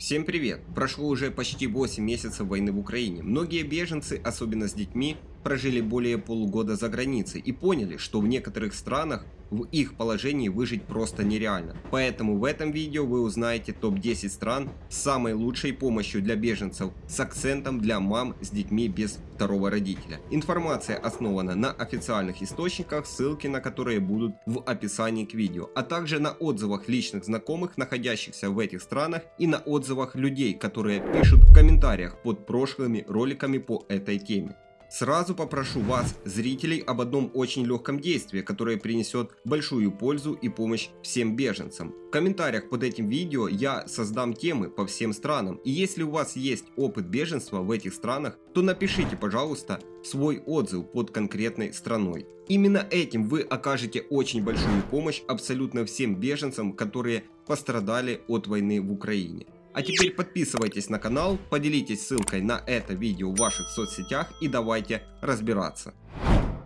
Всем привет! Прошло уже почти 8 месяцев войны в Украине. Многие беженцы, особенно с детьми, прожили более полугода за границей и поняли, что в некоторых странах в их положении выжить просто нереально. Поэтому в этом видео вы узнаете топ-10 стран с самой лучшей помощью для беженцев с акцентом для мам с детьми без второго родителя. Информация основана на официальных источниках, ссылки на которые будут в описании к видео, а также на отзывах личных знакомых, находящихся в этих странах и на отзывах людей, которые пишут в комментариях под прошлыми роликами по этой теме. Сразу попрошу вас, зрителей, об одном очень легком действии, которое принесет большую пользу и помощь всем беженцам. В комментариях под этим видео я создам темы по всем странам. И если у вас есть опыт беженства в этих странах, то напишите, пожалуйста, свой отзыв под конкретной страной. Именно этим вы окажете очень большую помощь абсолютно всем беженцам, которые пострадали от войны в Украине. А теперь подписывайтесь на канал, поделитесь ссылкой на это видео в ваших соцсетях и давайте разбираться.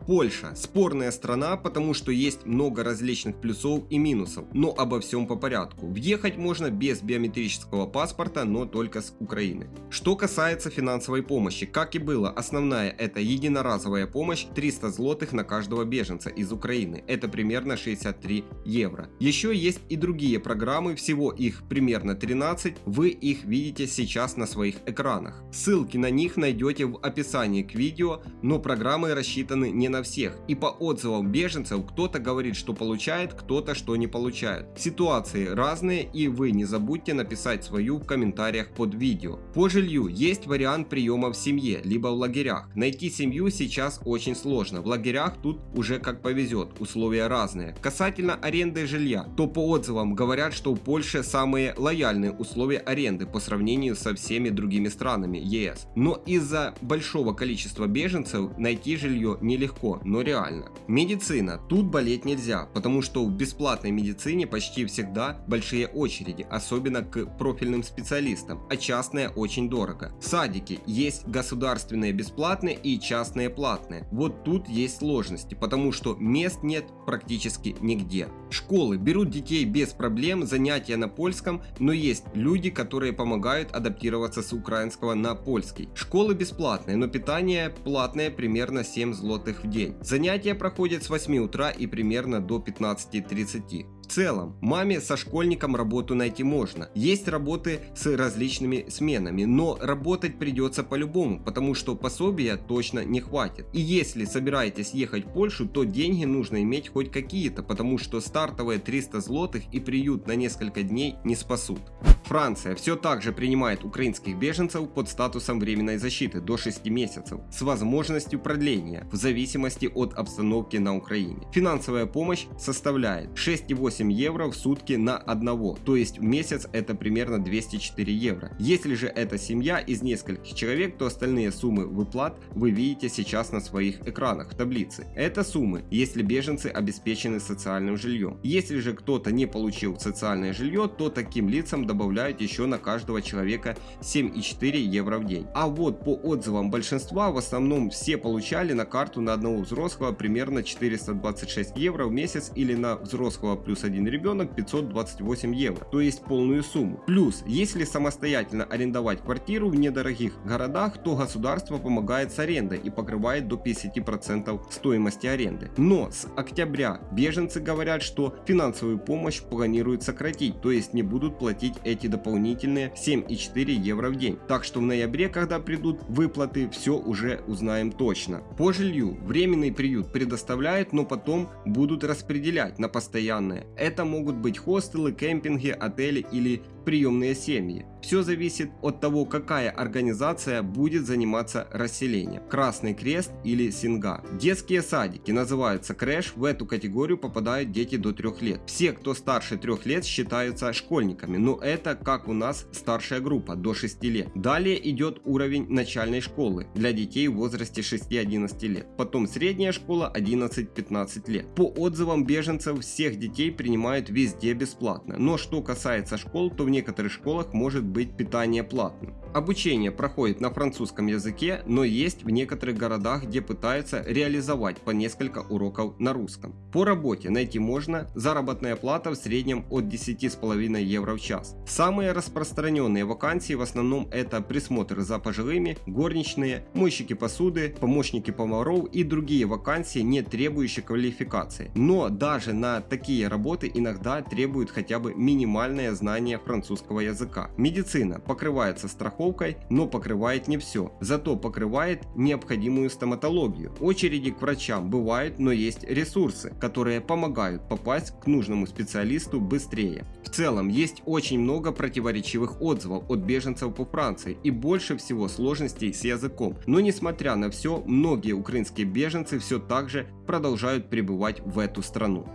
Польша – спорная страна, потому что есть много различных плюсов и минусов, но обо всем по порядку. Въехать можно без биометрического паспорта, но только с Украины. Что касается финансовой помощи, как и было, основная это единоразовая помощь 300 злотых на каждого беженца из Украины, это примерно 63 евро. Еще есть и другие программы, всего их примерно 13, вы их видите сейчас на своих экранах. Ссылки на них найдете в описании к видео, но программы рассчитаны не на всех. И по отзывам беженцев кто-то говорит, что получает, кто-то что не получает. Ситуации разные и вы не забудьте написать свою в комментариях под видео. По жилью есть вариант приема в семье, либо в лагерях. Найти семью сейчас очень сложно. В лагерях тут уже как повезет, условия разные. Касательно аренды жилья, то по отзывам говорят, что в Польше самые лояльные условия аренды по сравнению со всеми другими странами ЕС. Но из-за большого количества беженцев найти жилье нелегко легко, но реально. Медицина. Тут болеть нельзя, потому что в бесплатной медицине почти всегда большие очереди, особенно к профильным специалистам, а частные очень дорого. Садики. Есть государственные бесплатные и частные платные. Вот тут есть сложности, потому что мест нет практически нигде. Школы берут детей без проблем, занятия на польском, но есть люди, которые помогают адаптироваться с украинского на польский. Школы бесплатные, но питание платное примерно 7 злотых в день. Занятия проходят с 8 утра и примерно до 15.30. В целом, маме со школьником работу найти можно. Есть работы с различными сменами, но работать придется по-любому, потому что пособия точно не хватит. И если собираетесь ехать в Польшу, то деньги нужно иметь хоть какие-то, потому что стартовые 300 злотых и приют на несколько дней не спасут. Франция все так же принимает украинских беженцев под статусом временной защиты до 6 месяцев с возможностью продления в зависимости от обстановки на Украине. Финансовая помощь составляет 6,8 евро в сутки на одного, то есть в месяц это примерно 204 евро. Если же это семья из нескольких человек, то остальные суммы выплат вы видите сейчас на своих экранах в таблице. Это суммы, если беженцы обеспечены социальным жильем. Если же кто-то не получил социальное жилье, то таким лицам добавляют добавляют еще на каждого человека 7,4 евро в день. А вот по отзывам большинства, в основном все получали на карту на одного взрослого примерно 426 евро в месяц или на взрослого плюс один ребенок 528 евро, то есть полную сумму. Плюс, если самостоятельно арендовать квартиру в недорогих городах, то государство помогает с арендой и покрывает до 50% стоимости аренды. Но с октября беженцы говорят, что финансовую помощь планируют сократить, то есть не будут платить эти эти дополнительные 7,4 евро в день. Так что в ноябре, когда придут выплаты, все уже узнаем точно. По жилью временный приют предоставляет, но потом будут распределять на постоянное. Это могут быть хостелы, кемпинги, отели или приемные семьи. Все зависит от того, какая организация будет заниматься расселением. Красный Крест или Синга. Детские садики называются crèche, в эту категорию попадают дети до 3 лет. Все, кто старше 3 лет считаются школьниками, но это как у нас старшая группа до 6 лет. Далее идет уровень начальной школы для детей в возрасте 6-11 лет. Потом средняя школа 11-15 лет. По отзывам беженцев всех детей принимают везде бесплатно. Но что касается школ, то в некоторых школах может быть питание платным. Обучение проходит на французском языке, но есть в некоторых городах, где пытаются реализовать по несколько уроков на русском. По работе найти можно заработная плата в среднем от 10,5 евро в час. Самые распространенные вакансии в основном это присмотр за пожилыми, горничные, мойщики посуды, помощники поваров и другие вакансии, не требующие квалификации. Но даже на такие работы иногда требуют хотя бы минимальное знание французского языка. Медицина покрывается страховкой, но покрывает не все. Зато покрывает необходимую стоматологию. Очереди к врачам бывают, но есть ресурсы, которые помогают попасть к нужному специалисту быстрее. В целом есть очень много противоречивых отзывов от беженцев по Франции и больше всего сложностей с языком. Но несмотря на все, многие украинские беженцы все так же продолжают пребывать в эту страну.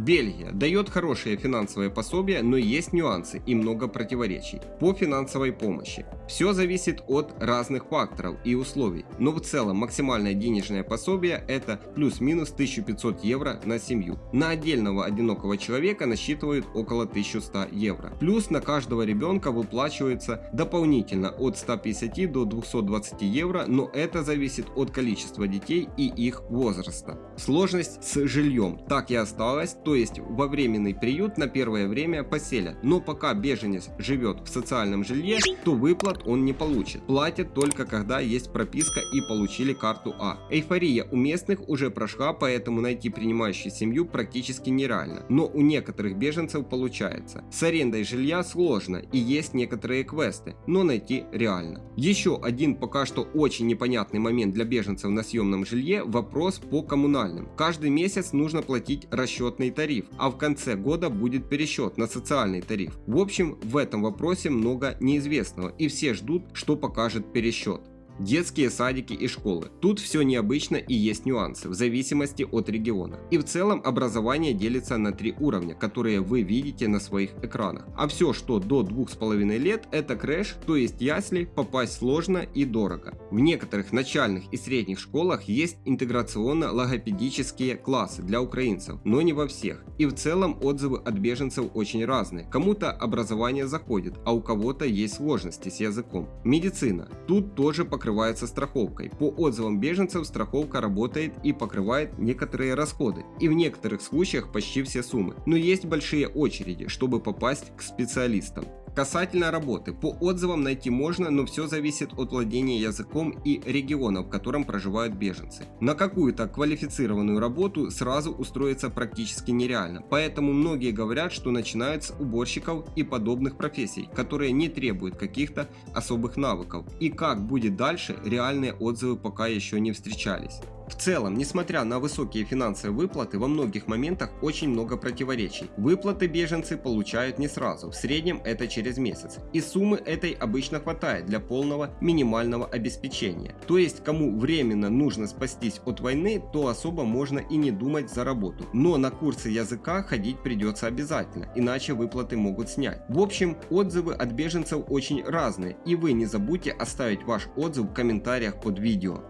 Бельгия дает хорошее финансовое пособие, но есть нюансы и много противоречий по финансовой помощи. Все зависит от разных факторов и условий, но в целом максимальное денежное пособие это плюс-минус 1500 евро на семью. На отдельного одинокого человека насчитывают около 1100 евро. Плюс на каждого ребенка выплачивается дополнительно от 150 до 220 евро, но это зависит от количества детей и их возраста. Сложность с жильем так и осталась, то есть во временный приют на первое время поселят, но пока беженец живет в социальном жилье, то выплат он не получит. Платят только когда есть прописка и получили карту А. Эйфория у местных уже прошла, поэтому найти принимающую семью практически нереально, но у некоторых беженцев получается. С арендой жилья сложно и есть некоторые квесты, но найти реально. Еще один пока что очень непонятный момент для беженцев на съемном жилье – вопрос по коммунальным. Каждый месяц нужно платить расчетный тариф, а в конце года будет пересчет на социальный тариф. В общем, в этом вопросе много неизвестного и все ждут, что покажет пересчет детские садики и школы. Тут все необычно и есть нюансы, в зависимости от региона. И в целом образование делится на три уровня, которые вы видите на своих экранах. А все, что до 2,5 лет, это крэш, то есть ясли, попасть сложно и дорого. В некоторых начальных и средних школах есть интеграционно-логопедические классы для украинцев, но не во всех. И в целом отзывы от беженцев очень разные. Кому-то образование заходит, а у кого-то есть сложности с языком. Медицина. Тут тоже покрывается покрывается страховкой. По отзывам беженцев страховка работает и покрывает некоторые расходы, и в некоторых случаях почти все суммы. Но есть большие очереди, чтобы попасть к специалистам. Касательно работы, по отзывам найти можно, но все зависит от владения языком и региона, в котором проживают беженцы. На какую-то квалифицированную работу сразу устроиться практически нереально, поэтому многие говорят, что начинают с уборщиков и подобных профессий, которые не требуют каких-то особых навыков. И как будет дальше, реальные отзывы пока еще не встречались. В целом, несмотря на высокие финансовые выплаты, во многих моментах очень много противоречий. Выплаты беженцы получают не сразу, в среднем это через месяц. И суммы этой обычно хватает для полного минимального обеспечения. То есть, кому временно нужно спастись от войны, то особо можно и не думать за работу. Но на курсы языка ходить придется обязательно, иначе выплаты могут снять. В общем, отзывы от беженцев очень разные, и вы не забудьте оставить ваш отзыв в комментариях под видео.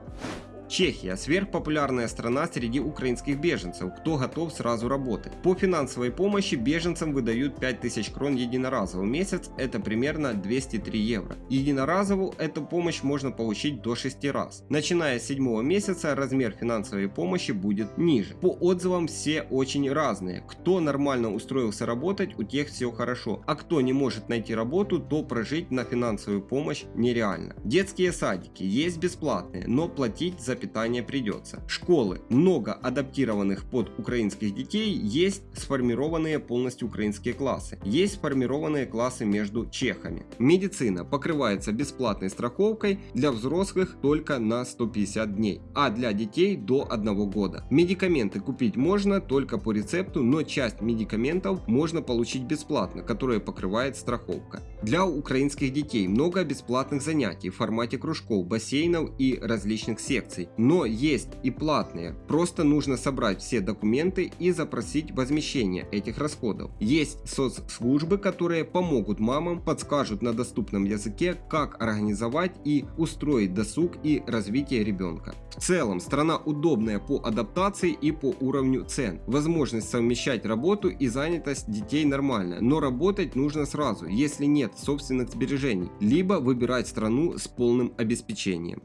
Чехия – сверхпопулярная страна среди украинских беженцев, кто готов сразу работать. По финансовой помощи беженцам выдают 5000 крон единоразово в месяц, это примерно 203 евро. Единоразовую эту помощь можно получить до 6 раз. Начиная с 7 месяца размер финансовой помощи будет ниже. По отзывам все очень разные. Кто нормально устроился работать, у тех все хорошо, а кто не может найти работу, то прожить на финансовую помощь нереально. Детские садики есть бесплатные, но платить за питание придется. Школы, много адаптированных под украинских детей, есть сформированные полностью украинские классы, есть сформированные классы между чехами. Медицина покрывается бесплатной страховкой для взрослых только на 150 дней, а для детей до 1 года. Медикаменты купить можно только по рецепту, но часть медикаментов можно получить бесплатно, которые покрывает страховка. Для украинских детей много бесплатных занятий в формате кружков, бассейнов и различных секций но есть и платные. Просто нужно собрать все документы и запросить возмещение этих расходов. Есть соцслужбы, которые помогут мамам, подскажут на доступном языке, как организовать и устроить досуг и развитие ребенка. В целом, страна удобная по адаптации и по уровню цен. Возможность совмещать работу и занятость детей нормальная, но работать нужно сразу, если нет собственных сбережений, либо выбирать страну с полным обеспечением.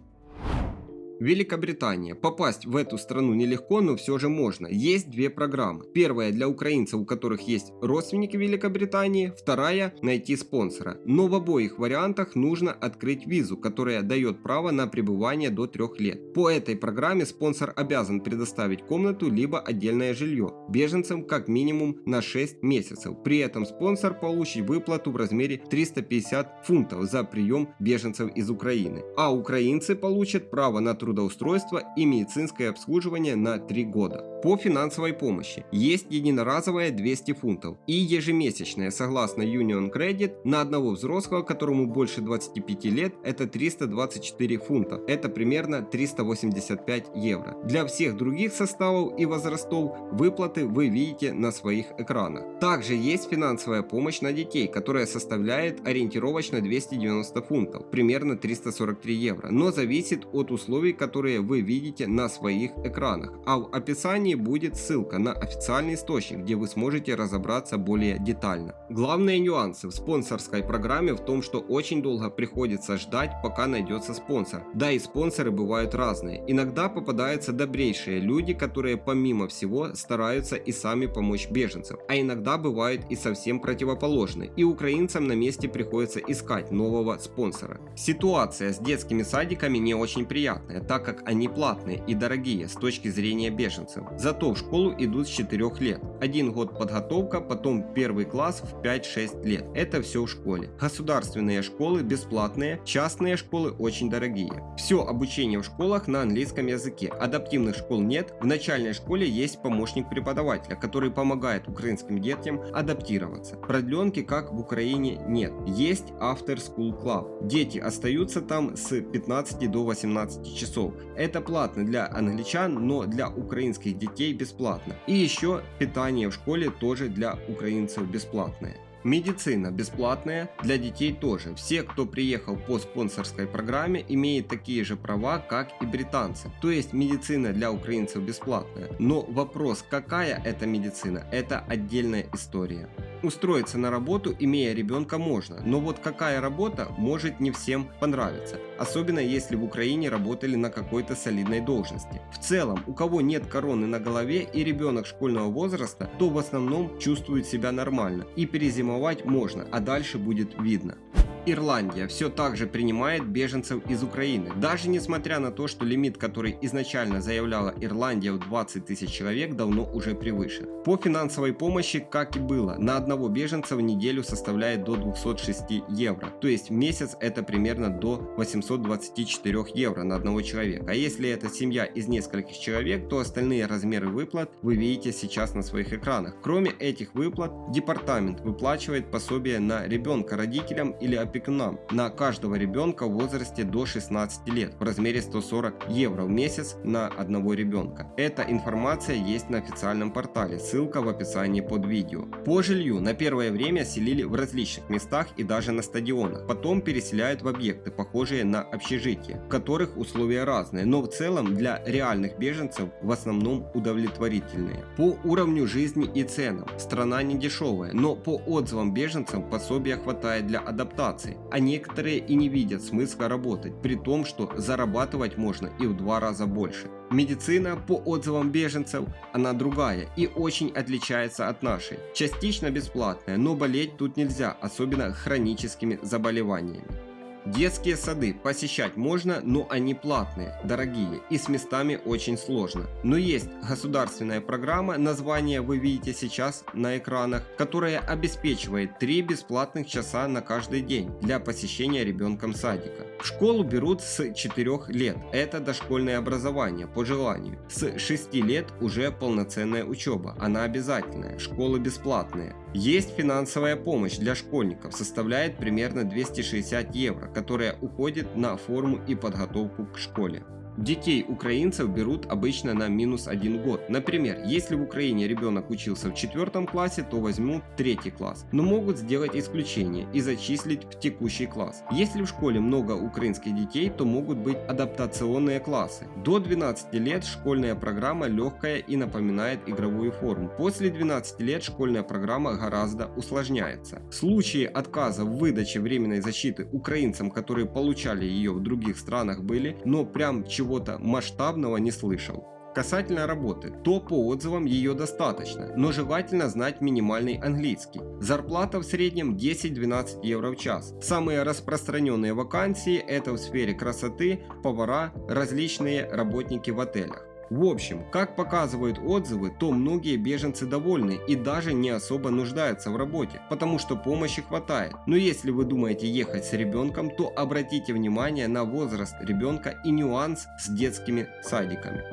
Великобритания. Попасть в эту страну нелегко, но все же можно. Есть две программы. Первая для украинцев, у которых есть родственники Великобритании. Вторая – найти спонсора. Но в обоих вариантах нужно открыть визу, которая дает право на пребывание до трех лет. По этой программе спонсор обязан предоставить комнату либо отдельное жилье беженцам как минимум на 6 месяцев. При этом спонсор получит выплату в размере 350 фунтов за прием беженцев из Украины. А украинцы получат право на трудоустройство и медицинское обслуживание на 3 года. По финансовой помощи есть единоразовая 200 фунтов и ежемесячная согласно Union Credit на одного взрослого, которому больше 25 лет, это 324 фунта. Это примерно 385 евро. Для всех других составов и возрастов выплаты вы видите на своих экранах. Также есть финансовая помощь на детей, которая составляет ориентировочно 290 фунтов, примерно 343 евро, но зависит от условий, которые вы видите на своих экранах. А в описании будет ссылка на официальный источник, где вы сможете разобраться более детально. Главные нюансы в спонсорской программе в том, что очень долго приходится ждать, пока найдется спонсор. Да и спонсоры бывают разные. Иногда попадаются добрейшие люди, которые помимо всего стараются и сами помочь беженцам. А иногда бывают и совсем противоположные. И украинцам на месте приходится искать нового спонсора. Ситуация с детскими садиками не очень приятная так как они платные и дорогие с точки зрения беженцев. Зато в школу идут с 4 лет. Один год подготовка, потом первый класс в 5-6 лет. Это все в школе. Государственные школы бесплатные, частные школы очень дорогие. Все обучение в школах на английском языке. Адаптивных школ нет. В начальной школе есть помощник преподавателя, который помогает украинским детям адаптироваться. Продленки, как в Украине, нет. Есть After School Club. Дети остаются там с 15 до 18 часов часов. Это платно для англичан, но для украинских детей бесплатно. И еще питание в школе тоже для украинцев бесплатное. Медицина бесплатная, для детей тоже. Все, кто приехал по спонсорской программе, имеют такие же права, как и британцы. То есть медицина для украинцев бесплатная. Но вопрос, какая это медицина, это отдельная история. Устроиться на работу, имея ребенка, можно, но вот какая работа может не всем понравиться, особенно если в Украине работали на какой-то солидной должности. В целом, у кого нет короны на голове и ребенок школьного возраста, то в основном чувствует себя нормально и перезимовать можно, а дальше будет видно. Ирландия все так же принимает беженцев из Украины, даже несмотря на то, что лимит, который изначально заявляла Ирландия в 20 тысяч человек, давно уже превышен. По финансовой помощи, как и было, на одного беженца в неделю составляет до 206 евро, то есть в месяц это примерно до 824 евро на одного человека. А если это семья из нескольких человек, то остальные размеры выплат вы видите сейчас на своих экранах. Кроме этих выплат, департамент выплачивает пособие на ребенка родителям или опекунам на каждого ребенка в возрасте до 16 лет в размере 140 евро в месяц на одного ребенка. Эта информация есть на официальном портале, ссылка в описании под видео. По жилью на первое время селили в различных местах и даже на стадионах, потом переселяют в объекты, похожие на общежития, в которых условия разные, но в целом для реальных беженцев в основном удовлетворительные. По уровню жизни и ценам страна не дешевая, но по отзывам беженцев пособия хватает для адаптации мотивации, а некоторые и не видят смысла работать, при том, что зарабатывать можно и в два раза больше. Медицина, по отзывам беженцев, она другая и очень отличается от нашей. Частично бесплатная, но болеть тут нельзя, особенно хроническими заболеваниями. Детские сады посещать можно, но они платные, дорогие и с местами очень сложно. Но есть государственная программа, название вы видите сейчас на экранах, которая обеспечивает 3 бесплатных часа на каждый день для посещения ребенком садика. В школу берут с 4 лет, это дошкольное образование по желанию. С 6 лет уже полноценная учеба, она обязательная, школы бесплатные. Есть финансовая помощь для школьников, составляет примерно 260 евро, которая уходит на форму и подготовку к школе. Детей украинцев берут обычно на минус один год. Например, если в Украине ребенок учился в четвертом классе, то возьмут третий класс. Но могут сделать исключение и зачислить в текущий класс. Если в школе много украинских детей, то могут быть адаптационные классы. До 12 лет школьная программа легкая и напоминает игровую форму. После 12 лет школьная программа гораздо усложняется. Случаи отказа в выдаче временной защиты украинцам, которые получали ее в других странах были, но прям чего-то масштабного не слышал. Касательно работы, то по отзывам ее достаточно, но желательно знать минимальный английский. Зарплата в среднем 10-12 евро в час. Самые распространенные вакансии это в сфере красоты, повара, различные работники в отелях. В общем, как показывают отзывы, то многие беженцы довольны и даже не особо нуждаются в работе, потому что помощи хватает. Но если вы думаете ехать с ребенком, то обратите внимание на возраст ребенка и нюанс с детскими садиками.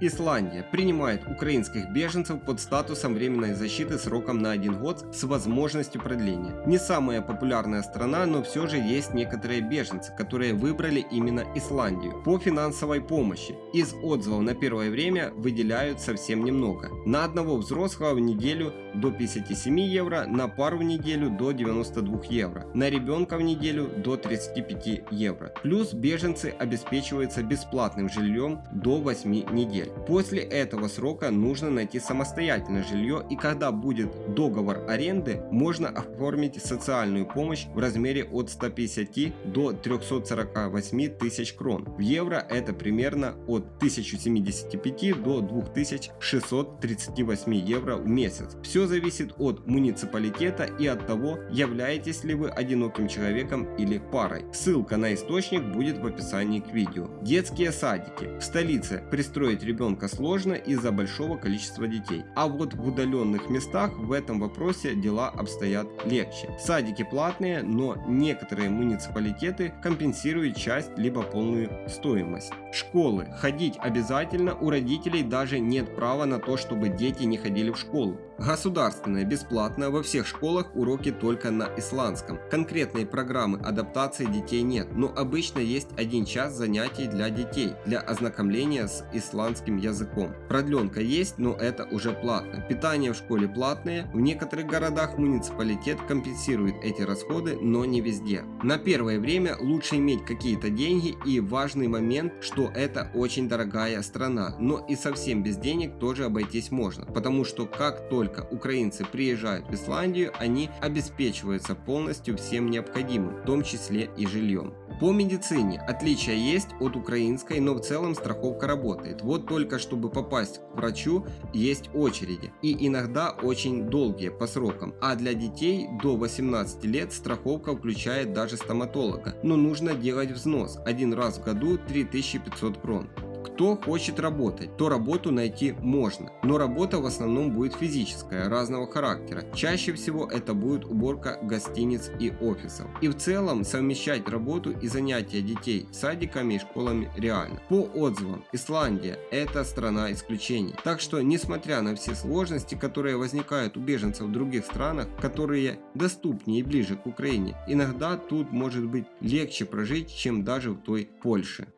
Исландия принимает украинских беженцев под статусом временной защиты сроком на один год с возможностью продления. Не самая популярная страна, но все же есть некоторые беженцы, которые выбрали именно Исландию по финансовой помощи. Из отзывов на первое время выделяют совсем немного. На одного взрослого в неделю до 57 евро, на пару в неделю до 92 евро, на ребенка в неделю до 35 евро. Плюс беженцы обеспечиваются бесплатным жильем до 8 недель После этого срока нужно найти самостоятельное жилье и когда будет договор аренды, можно оформить социальную помощь в размере от 150 до 348 тысяч крон. В евро это примерно от 1075 до 2638 евро в месяц. Все зависит от муниципалитета и от того, являетесь ли вы одиноким человеком или парой. Ссылка на источник будет в описании к видео. Детские садики. В столице пристроить ребенка ребенка сложно из-за большого количества детей. А вот в удаленных местах в этом вопросе дела обстоят легче. Садики платные, но некоторые муниципалитеты компенсируют часть либо полную стоимость. Школы. Ходить обязательно, у родителей даже нет права на то, чтобы дети не ходили в школу. Государственное бесплатно, во всех школах уроки только на исландском. Конкретной программы адаптации детей нет, но обычно есть один час занятий для детей, для ознакомления с исландским языком. Продленка есть, но это уже платно. Питание в школе платное, в некоторых городах муниципалитет компенсирует эти расходы, но не везде. На первое время лучше иметь какие-то деньги и важный момент, что это очень дорогая страна, но и совсем без денег тоже обойтись можно, потому что как только только украинцы приезжают в Исландию, они обеспечиваются полностью всем необходимым, в том числе и жильем. По медицине отличия есть от украинской, но в целом страховка работает. Вот только чтобы попасть к врачу есть очереди и иногда очень долгие по срокам. А для детей до 18 лет страховка включает даже стоматолога. Но нужно делать взнос один раз в году 3500 крон. Кто хочет работать, то работу найти можно, но работа в основном будет физическая, разного характера. Чаще всего это будет уборка гостиниц и офисов. И в целом совмещать работу и занятия детей садиками и школами реально. По отзывам, Исландия – это страна исключений. Так что, несмотря на все сложности, которые возникают у беженцев в других странах, которые доступнее и ближе к Украине, иногда тут может быть легче прожить, чем даже в той Польше.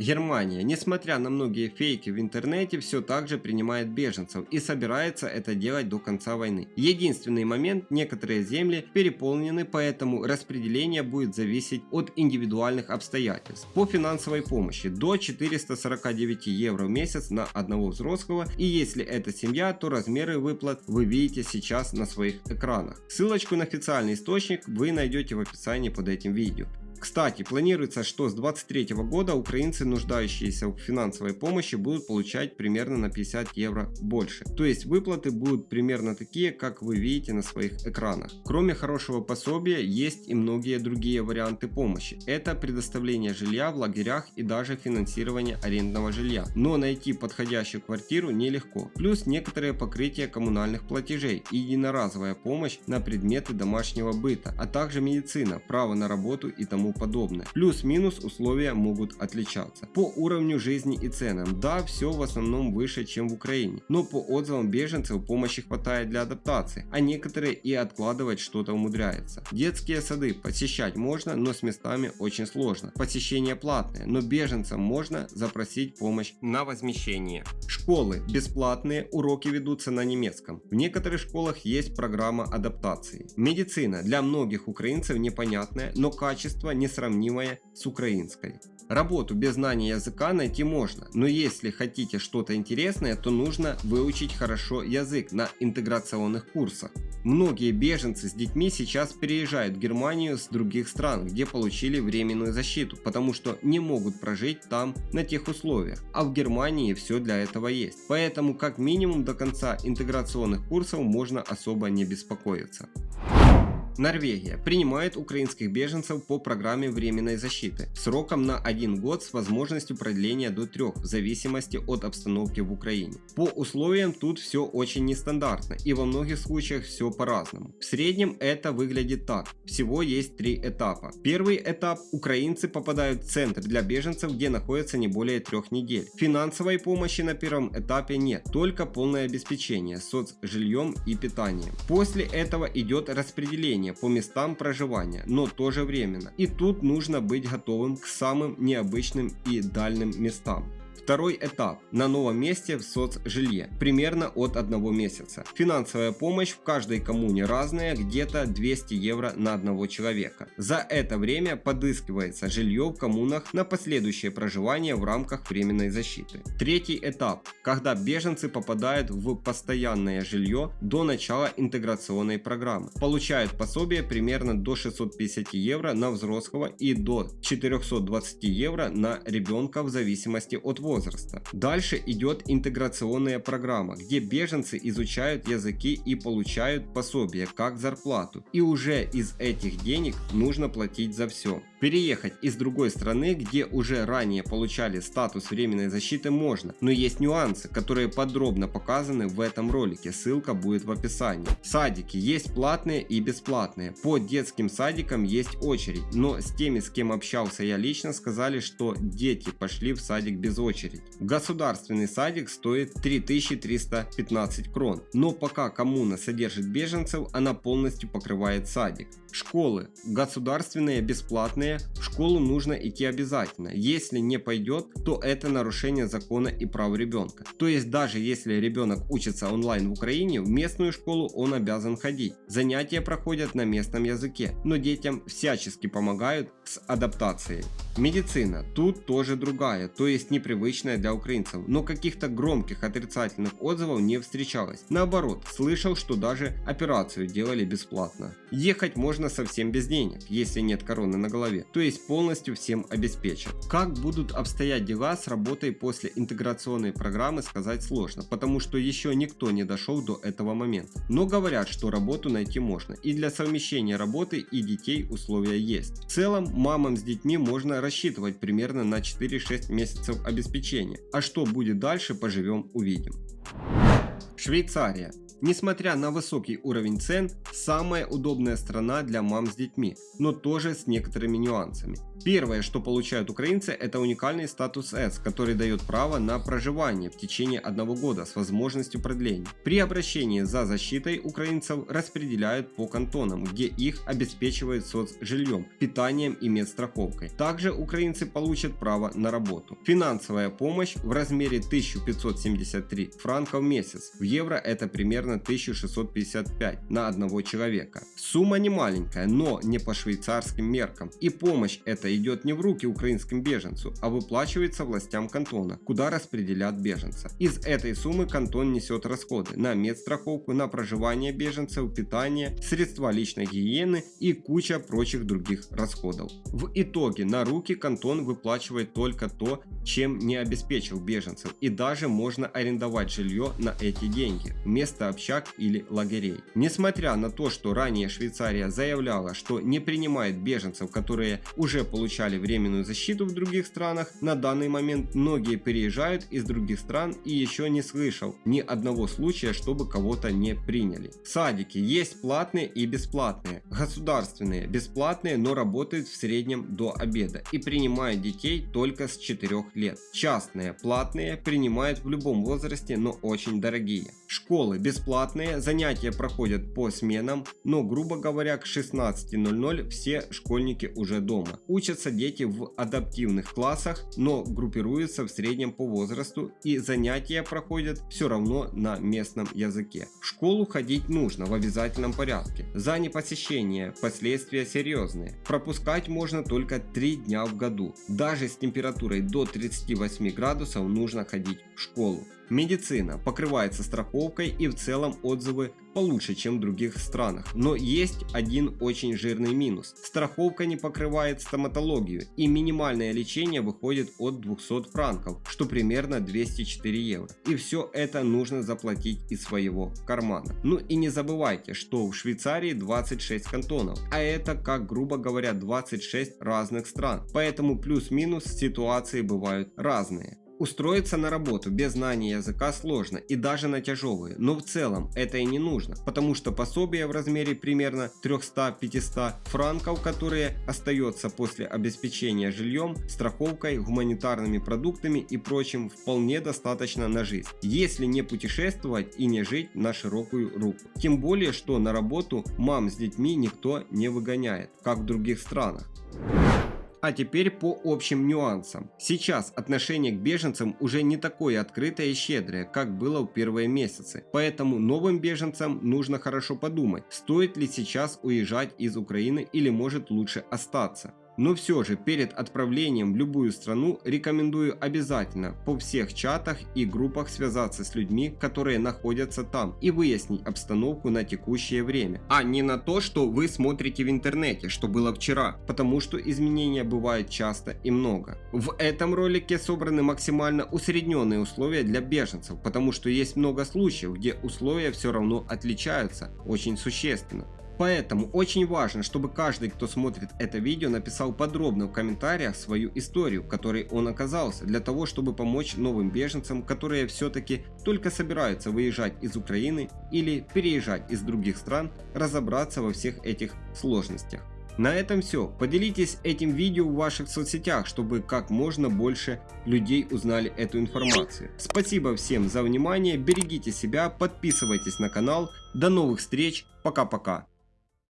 Германия, несмотря на многие фейки в интернете, все так же принимает беженцев и собирается это делать до конца войны. Единственный момент, некоторые земли переполнены, поэтому распределение будет зависеть от индивидуальных обстоятельств. По финансовой помощи до 449 евро в месяц на одного взрослого и если это семья, то размеры выплат вы видите сейчас на своих экранах. Ссылочку на официальный источник вы найдете в описании под этим видео. Кстати, планируется, что с 2023 года украинцы, нуждающиеся в финансовой помощи, будут получать примерно на 50 евро больше. То есть выплаты будут примерно такие, как вы видите на своих экранах. Кроме хорошего пособия, есть и многие другие варианты помощи. Это предоставление жилья в лагерях и даже финансирование арендного жилья. Но найти подходящую квартиру нелегко. Плюс некоторые покрытия коммунальных платежей и единоразовая помощь на предметы домашнего быта, а также медицина, право на работу и тому тому подобное. Плюс-минус условия могут отличаться. По уровню жизни и ценам, да, все в основном выше, чем в Украине, но по отзывам беженцев помощи хватает для адаптации, а некоторые и откладывать что-то умудряются. Детские сады посещать можно, но с местами очень сложно. Посещение платное, но беженцам можно запросить помощь на возмещение. Школы бесплатные, уроки ведутся на немецком. В некоторых школах есть программа адаптации. Медицина для многих украинцев непонятная, но качество несравнимое с украинской. Работу без знания языка найти можно, но если хотите что-то интересное, то нужно выучить хорошо язык на интеграционных курсах. Многие беженцы с детьми сейчас переезжают в Германию с других стран, где получили временную защиту, потому что не могут прожить там на тех условиях, а в Германии все для этого есть. Поэтому как минимум до конца интеграционных курсов можно особо не беспокоиться. Норвегия принимает украинских беженцев по программе временной защиты сроком на один год с возможностью продления до трех в зависимости от обстановки в Украине. По условиям тут все очень нестандартно и во многих случаях все по-разному. В среднем это выглядит так. Всего есть три этапа. Первый этап – украинцы попадают в центр для беженцев, где находятся не более трех недель. Финансовой помощи на первом этапе нет, только полное обеспечение соцжильем и питанием. После этого идет распределение по местам проживания, но тоже временно. И тут нужно быть готовым к самым необычным и дальним местам. Второй этап на новом месте в соцжилье, примерно от одного месяца. Финансовая помощь в каждой коммуне разная, где-то 200 евро на одного человека. За это время подыскивается жилье в коммунах на последующее проживание в рамках временной защиты. Третий этап, когда беженцы попадают в постоянное жилье до начала интеграционной программы. Получают пособие примерно до 650 евро на взрослого и до 420 евро на ребенка в зависимости от возраста возраста. Дальше идет интеграционная программа, где беженцы изучают языки и получают пособие как зарплату. И уже из этих денег нужно платить за все. Переехать из другой страны, где уже ранее получали статус временной защиты можно, но есть нюансы, которые подробно показаны в этом ролике, ссылка будет в описании. Садики есть платные и бесплатные, по детским садикам есть очередь, но с теми, с кем общался я лично, сказали, что дети пошли в садик без очереди. Государственный садик стоит 3315 крон, но пока коммуна содержит беженцев, она полностью покрывает садик. Школы государственные бесплатные в школу нужно идти обязательно. Если не пойдет, то это нарушение закона и прав ребенка. То есть даже если ребенок учится онлайн в Украине, в местную школу он обязан ходить. Занятия проходят на местном языке, но детям всячески помогают с адаптацией. Медицина тут тоже другая, то есть непривычная для украинцев, но каких-то громких отрицательных отзывов не встречалось. Наоборот, слышал, что даже операцию делали бесплатно. Ехать можно совсем без денег, если нет короны на голове то есть полностью всем обеспечен. Как будут обстоять дела с работой после интеграционной программы сказать сложно, потому что еще никто не дошел до этого момента. Но говорят, что работу найти можно, и для совмещения работы и детей условия есть. В целом, мамам с детьми можно рассчитывать примерно на 4-6 месяцев обеспечения, а что будет дальше поживем увидим. Швейцария. Несмотря на высокий уровень цен, самая удобная страна для мам с детьми, но тоже с некоторыми нюансами. Первое, что получают украинцы, это уникальный статус С, который дает право на проживание в течение одного года с возможностью продления. При обращении за защитой украинцев распределяют по кантонам, где их обеспечивают соцжильем, питанием и медстраховкой. Также украинцы получат право на работу. Финансовая помощь в размере 1573 франка в месяц. В евро это примерно 1655 на одного человека. Сумма не маленькая, но не по швейцарским меркам. И помощь эта идет не в руки украинским беженцу, а выплачивается властям кантона, куда распределят беженца. Из этой суммы кантон несет расходы на медстраховку, на проживание беженцев, питание, средства личной гигиены и куча прочих других расходов. В итоге на руки кантон выплачивает только то, чем не обеспечил беженцев и даже можно арендовать жилье на эти деньги. Место общак или лагерей. Несмотря на то, что ранее Швейцария заявляла, что не принимает беженцев, которые уже получали временную защиту в других странах, на данный момент многие переезжают из других стран и еще не слышал ни одного случая, чтобы кого-то не приняли. Садики есть платные и бесплатные. Государственные бесплатные, но работают в среднем до обеда и принимают детей только с 4 лет. Частные платные принимают в любом возрасте, но очень дорогие. Школы бесплатные, занятия проходят по сменам, но грубо говоря к 16.00 все школьники уже дома. Учатся дети в адаптивных классах, но группируются в среднем по возрасту и занятия проходят все равно на местном языке. В школу ходить нужно в обязательном порядке. За непосещение последствия серьезные. Пропускать можно только 3 дня в году. Даже с температурой до 38 градусов нужно ходить в школу. Медицина покрывается страховкой и в целом отзывы получше, чем в других странах. Но есть один очень жирный минус. Страховка не покрывает стоматологию и минимальное лечение выходит от 200 франков, что примерно 204 евро. И все это нужно заплатить из своего кармана. Ну и не забывайте, что в Швейцарии 26 кантонов, а это как грубо говоря 26 разных стран. Поэтому плюс-минус ситуации бывают разные. Устроиться на работу без знания языка сложно и даже на тяжелые, но в целом это и не нужно, потому что пособие в размере примерно 300-500 франков, которые остается после обеспечения жильем, страховкой, гуманитарными продуктами и прочим вполне достаточно на жизнь, если не путешествовать и не жить на широкую руку. Тем более, что на работу мам с детьми никто не выгоняет, как в других странах. А теперь по общим нюансам. Сейчас отношение к беженцам уже не такое открытое и щедрое, как было в первые месяцы. Поэтому новым беженцам нужно хорошо подумать, стоит ли сейчас уезжать из Украины или может лучше остаться. Но все же перед отправлением в любую страну рекомендую обязательно по всех чатах и группах связаться с людьми, которые находятся там и выяснить обстановку на текущее время, а не на то, что вы смотрите в интернете, что было вчера, потому что изменения бывают часто и много. В этом ролике собраны максимально усредненные условия для беженцев, потому что есть много случаев, где условия все равно отличаются очень существенно. Поэтому очень важно, чтобы каждый, кто смотрит это видео, написал подробно в комментариях свою историю, в которой он оказался, для того, чтобы помочь новым беженцам, которые все-таки только собираются выезжать из Украины или переезжать из других стран, разобраться во всех этих сложностях. На этом все. Поделитесь этим видео в ваших соцсетях, чтобы как можно больше людей узнали эту информацию. Спасибо всем за внимание, берегите себя, подписывайтесь на канал. До новых встреч, пока-пока.